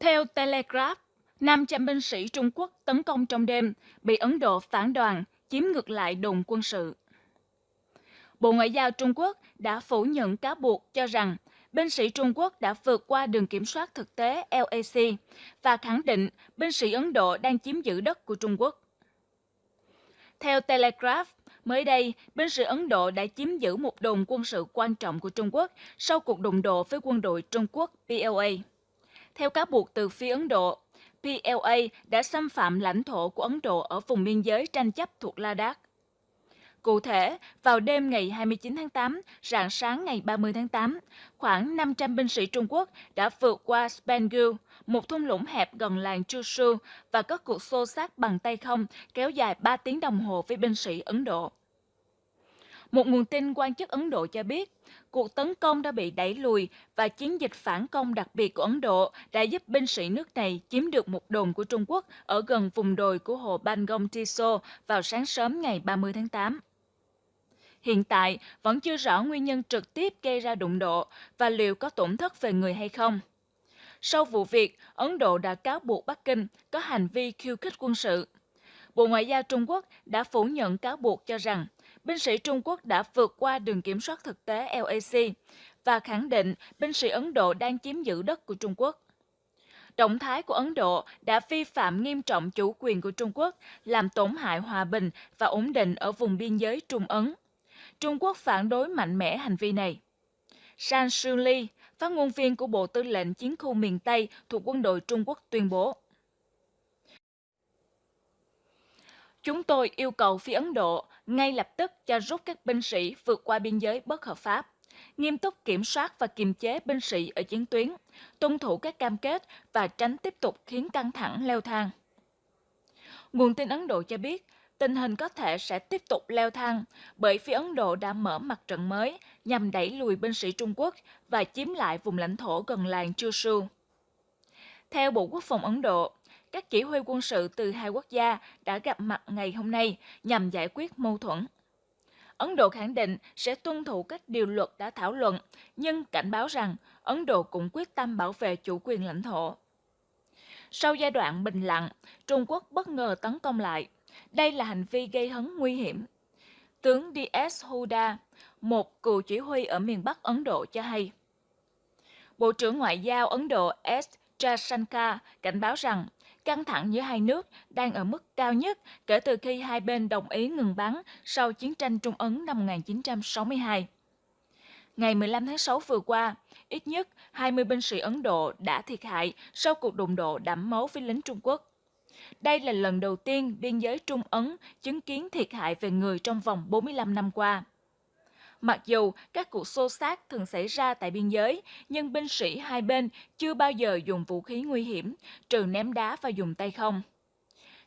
Theo Telegraph, 500 binh sĩ Trung Quốc tấn công trong đêm, bị Ấn Độ phản đoàn, chiếm ngược lại đồn quân sự. Bộ Ngoại giao Trung Quốc đã phủ nhận cáo buộc cho rằng binh sĩ Trung Quốc đã vượt qua đường kiểm soát thực tế LAC và khẳng định binh sĩ Ấn Độ đang chiếm giữ đất của Trung Quốc. Theo Telegraph, mới đây, binh sĩ Ấn Độ đã chiếm giữ một đồn quân sự quan trọng của Trung Quốc sau cuộc đụng độ với quân đội Trung Quốc PLA. Theo cáo buộc từ phía Ấn Độ, PLA đã xâm phạm lãnh thổ của Ấn Độ ở vùng biên giới tranh chấp thuộc Ladakh. Cụ thể, vào đêm ngày 29 tháng 8, rạng sáng ngày 30 tháng 8, khoảng 500 binh sĩ Trung Quốc đã vượt qua Spangul, một thung lũng hẹp gần làng Chushu và có cuộc xô xát bằng tay không kéo dài 3 tiếng đồng hồ với binh sĩ Ấn Độ. Một nguồn tin quan chức Ấn Độ cho biết, cuộc tấn công đã bị đẩy lùi và chiến dịch phản công đặc biệt của Ấn Độ đã giúp binh sĩ nước này chiếm được một đồn của Trung Quốc ở gần vùng đồi của hồ Bangong Tiso vào sáng sớm ngày 30 tháng 8. Hiện tại, vẫn chưa rõ nguyên nhân trực tiếp gây ra đụng độ và liệu có tổn thất về người hay không. Sau vụ việc, Ấn Độ đã cáo buộc Bắc Kinh có hành vi khiêu khích quân sự. Bộ Ngoại giao Trung Quốc đã phủ nhận cáo buộc cho rằng binh sĩ Trung Quốc đã vượt qua đường kiểm soát thực tế LAC và khẳng định binh sĩ Ấn Độ đang chiếm giữ đất của Trung Quốc. Động thái của Ấn Độ đã vi phạm nghiêm trọng chủ quyền của Trung Quốc, làm tổn hại hòa bình và ổn định ở vùng biên giới Trung Ấn. Trung Quốc phản đối mạnh mẽ hành vi này. San Shuli, phát ngôn viên của Bộ Tư lệnh Chiến khu miền Tây thuộc quân đội Trung Quốc tuyên bố. Chúng tôi yêu cầu phía Ấn Độ ngay lập tức cho rút các binh sĩ vượt qua biên giới bất hợp pháp, nghiêm túc kiểm soát và kiềm chế binh sĩ ở chiến tuyến, tuân thủ các cam kết và tránh tiếp tục khiến căng thẳng leo thang. Nguồn tin Ấn Độ cho biết, tình hình có thể sẽ tiếp tục leo thang bởi phía Ấn Độ đã mở mặt trận mới nhằm đẩy lùi binh sĩ Trung Quốc và chiếm lại vùng lãnh thổ gần làng Chushu. Theo Bộ Quốc phòng Ấn Độ, các chỉ huy quân sự từ hai quốc gia đã gặp mặt ngày hôm nay nhằm giải quyết mâu thuẫn. Ấn Độ khẳng định sẽ tuân thủ các điều luật đã thảo luận, nhưng cảnh báo rằng Ấn Độ cũng quyết tâm bảo vệ chủ quyền lãnh thổ. Sau giai đoạn bình lặng, Trung Quốc bất ngờ tấn công lại. Đây là hành vi gây hấn nguy hiểm. Tướng D.S. Huda, một cựu chỉ huy ở miền Bắc Ấn Độ cho hay. Bộ trưởng Ngoại giao Ấn Độ S. Jaishankar cảnh báo rằng căng thẳng giữa hai nước đang ở mức cao nhất kể từ khi hai bên đồng ý ngừng bắn sau chiến tranh Trung Ấn năm 1962. Ngày 15 tháng 6 vừa qua, ít nhất 20 binh sĩ Ấn Độ đã thiệt hại sau cuộc đụng độ đẫm máu với lính Trung Quốc. Đây là lần đầu tiên biên giới Trung Ấn chứng kiến thiệt hại về người trong vòng 45 năm qua. Mặc dù các cuộc xô xát thường xảy ra tại biên giới, nhưng binh sĩ hai bên chưa bao giờ dùng vũ khí nguy hiểm, trừ ném đá và dùng tay không.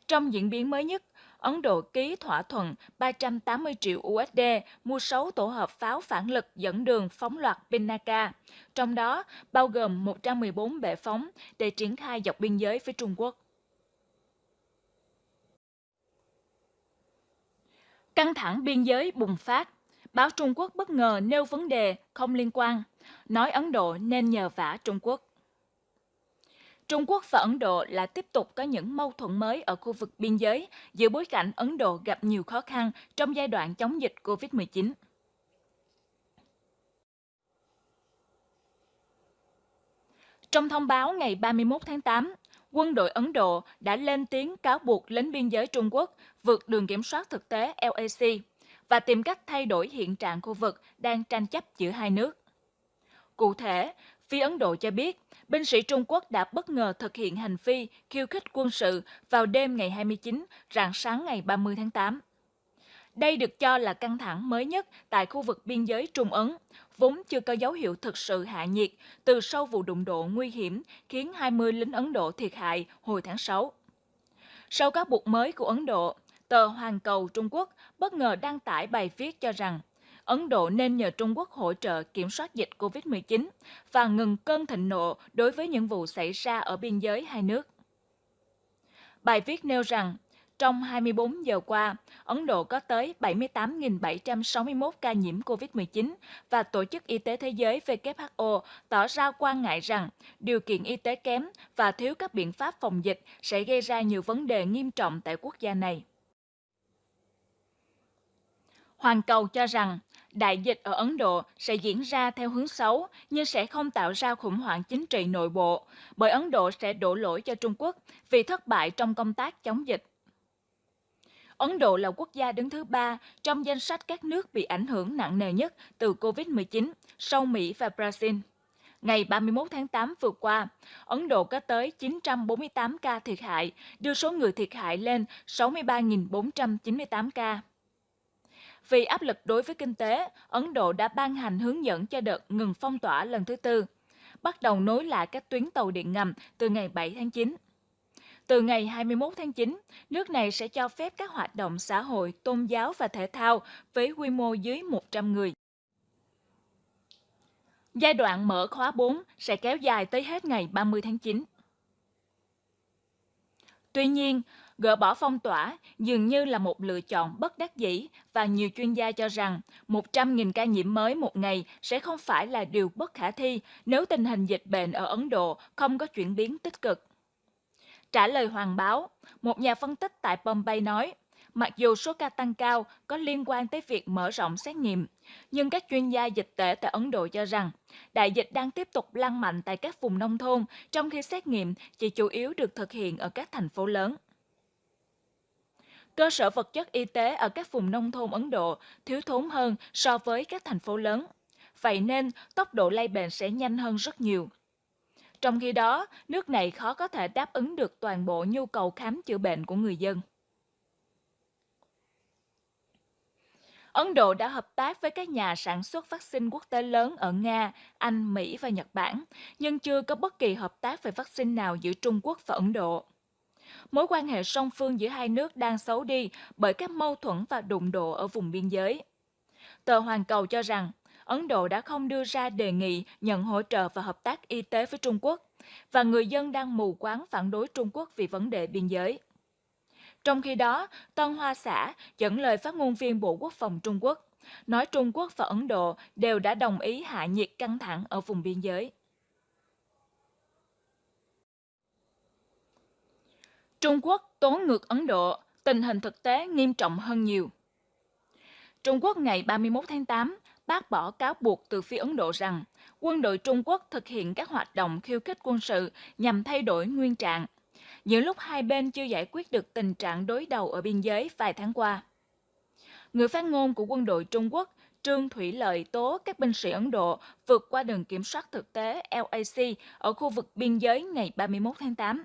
Trong diễn biến mới nhất, Ấn Độ ký thỏa thuận 380 triệu USD mua 6 tổ hợp pháo phản lực dẫn đường phóng loạt Pinaka, trong đó bao gồm 114 bệ phóng để triển khai dọc biên giới với Trung Quốc. Căng thẳng biên giới bùng phát báo Trung Quốc bất ngờ nêu vấn đề không liên quan, nói Ấn Độ nên nhờ vả Trung Quốc. Trung Quốc và Ấn Độ là tiếp tục có những mâu thuẫn mới ở khu vực biên giới giữa bối cảnh Ấn Độ gặp nhiều khó khăn trong giai đoạn chống dịch COVID-19. Trong thông báo ngày 31 tháng 8, quân đội Ấn Độ đã lên tiếng cáo buộc lính biên giới Trung Quốc vượt đường kiểm soát thực tế LAC và tìm cách thay đổi hiện trạng khu vực đang tranh chấp giữa hai nước. Cụ thể, phía Ấn Độ cho biết, binh sĩ Trung Quốc đã bất ngờ thực hiện hành vi khiêu khích quân sự vào đêm ngày 29, rạng sáng ngày 30 tháng 8. Đây được cho là căng thẳng mới nhất tại khu vực biên giới Trung Ấn, vốn chưa có dấu hiệu thực sự hạ nhiệt từ sau vụ đụng độ nguy hiểm khiến 20 lính Ấn Độ thiệt hại hồi tháng 6. Sau các buộc mới của Ấn Độ, tờ Hoàn Cầu Trung Quốc bất ngờ đăng tải bài viết cho rằng Ấn Độ nên nhờ Trung Quốc hỗ trợ kiểm soát dịch COVID-19 và ngừng cơn thịnh nộ đối với những vụ xảy ra ở biên giới hai nước. Bài viết nêu rằng, Trong 24 giờ qua, Ấn Độ có tới 78.761 ca nhiễm COVID-19 và Tổ chức Y tế Thế giới WHO tỏ ra quan ngại rằng điều kiện y tế kém và thiếu các biện pháp phòng dịch sẽ gây ra nhiều vấn đề nghiêm trọng tại quốc gia này. Hoàng cầu cho rằng đại dịch ở Ấn Độ sẽ diễn ra theo hướng xấu nhưng sẽ không tạo ra khủng hoảng chính trị nội bộ, bởi Ấn Độ sẽ đổ lỗi cho Trung Quốc vì thất bại trong công tác chống dịch. Ấn Độ là quốc gia đứng thứ ba trong danh sách các nước bị ảnh hưởng nặng nề nhất từ COVID-19 sau Mỹ và Brazil. Ngày 31 tháng 8 vừa qua, Ấn Độ có tới 948 ca thiệt hại, đưa số người thiệt hại lên 63.498 ca. Vì áp lực đối với kinh tế, Ấn Độ đã ban hành hướng dẫn cho đợt ngừng phong tỏa lần thứ tư, bắt đầu nối lại các tuyến tàu điện ngầm từ ngày 7 tháng 9. Từ ngày 21 tháng 9, nước này sẽ cho phép các hoạt động xã hội, tôn giáo và thể thao với quy mô dưới 100 người. Giai đoạn mở khóa 4 sẽ kéo dài tới hết ngày 30 tháng 9. Tuy nhiên, gỡ bỏ phong tỏa dường như là một lựa chọn bất đắc dĩ và nhiều chuyên gia cho rằng 100.000 ca nhiễm mới một ngày sẽ không phải là điều bất khả thi nếu tình hình dịch bệnh ở Ấn Độ không có chuyển biến tích cực. Trả lời Hoàng báo, một nhà phân tích tại Bombay nói, mặc dù số ca tăng cao có liên quan tới việc mở rộng xét nghiệm, nhưng các chuyên gia dịch tễ tại Ấn Độ cho rằng đại dịch đang tiếp tục lan mạnh tại các vùng nông thôn, trong khi xét nghiệm chỉ chủ yếu được thực hiện ở các thành phố lớn. Cơ sở vật chất y tế ở các vùng nông thôn Ấn Độ thiếu thốn hơn so với các thành phố lớn. Vậy nên, tốc độ lây bệnh sẽ nhanh hơn rất nhiều. Trong khi đó, nước này khó có thể đáp ứng được toàn bộ nhu cầu khám chữa bệnh của người dân. Ấn Độ đã hợp tác với các nhà sản xuất vaccine quốc tế lớn ở Nga, Anh, Mỹ và Nhật Bản, nhưng chưa có bất kỳ hợp tác về vaccine nào giữa Trung Quốc và Ấn Độ. Mối quan hệ song phương giữa hai nước đang xấu đi bởi các mâu thuẫn và đụng độ ở vùng biên giới. Tờ Hoàn Cầu cho rằng Ấn Độ đã không đưa ra đề nghị nhận hỗ trợ và hợp tác y tế với Trung Quốc, và người dân đang mù quáng phản đối Trung Quốc vì vấn đề biên giới. Trong khi đó, Tân Hoa Xã dẫn lời phát ngôn viên Bộ Quốc phòng Trung Quốc, nói Trung Quốc và Ấn Độ đều đã đồng ý hạ nhiệt căng thẳng ở vùng biên giới. Trung Quốc tố ngược Ấn Độ, tình hình thực tế nghiêm trọng hơn nhiều. Trung Quốc ngày 31 tháng 8 bác bỏ cáo buộc từ phía Ấn Độ rằng quân đội Trung Quốc thực hiện các hoạt động khiêu khích quân sự nhằm thay đổi nguyên trạng, giữa lúc hai bên chưa giải quyết được tình trạng đối đầu ở biên giới vài tháng qua. Người phát ngôn của quân đội Trung Quốc Trương Thủy Lợi tố các binh sĩ Ấn Độ vượt qua đường kiểm soát thực tế LAC ở khu vực biên giới ngày 31 tháng 8,